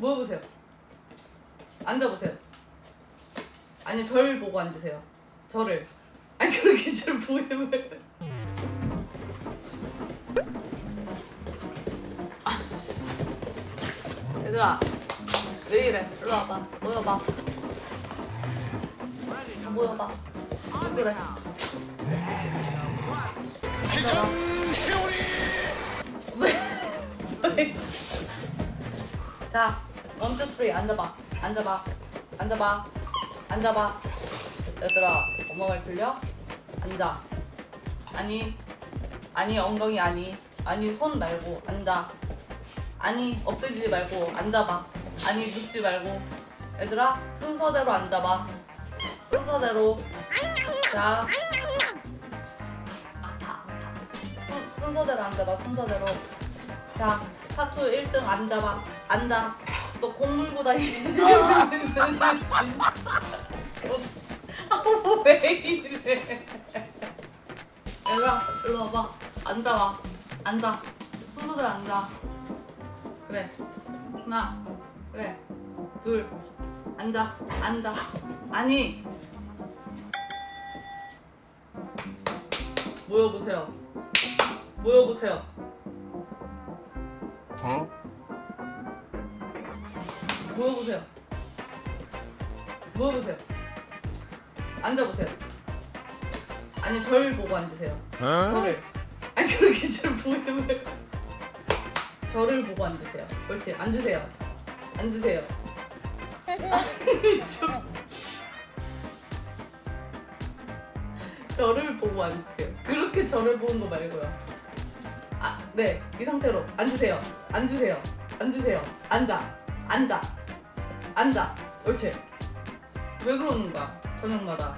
모여보세요. 앉아보세요. 아니 절 보고 앉으세요. 저를. 아니 그렇게 절 보이면 얘들아 왜 이래? 일로 와봐. 모여봐. 모여봐. 왜 그래? 왜? 자, one, two, three 앉아봐. 앉아봐. 앉아봐. 앉아봐. 얘들아, 엄마 말 들려? 앉아. 아니, 아니 엉덩이 아니. 아니 손 말고 앉아. 아니 엎드리지 말고 앉아봐. 아니 눕지 말고. 얘들아, 순서대로 앉아봐. 순서대로. 자. 순, 순서대로 앉아봐. 순서대로. 자, 타투 1등 앉아봐. 앉아. 너 곡물고 다니는 진짜. 아, 왜 이래. 얘들아, 일로 와봐. 앉아봐. 앉아. 순서대로 앉아. 그래. 하나. 그래. 둘. 앉아. 앉아. 아니. 모여보세요. 모여보세요. 모여보세요. 모여보세요. 앉아보세요. 아니 절 보고 앉으세요. 저를. 아니 그렇게 절 보이면 저를 보고 앉으세요. 옳지. 앉으세요. 앉으세요. 저를 보고 앉으세요. 그렇게 저를 보는 거 말고요. 아, 네. 이 상태로 앉으세요. 앉으세요. 앉으세요. 앉아. 앉아. 앉아. 옳지. 왜 그러는 거야? 저녁마다.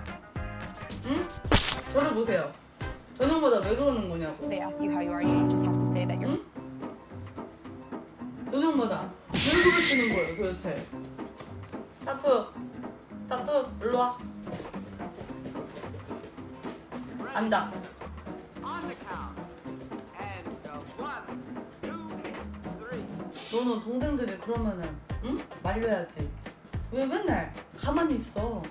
응? 저를 보세요. 저녁마다 왜 그러는 거냐고. They ask you how you are, you just have to say that you're. 응? 저녁마다 왜 그러시는 거예요 도대체? 타투. 타투. 일로 와. 앉아. 너는 동생들이 그러면은 응? 말려야지. 왜 맨날 가만히 있어?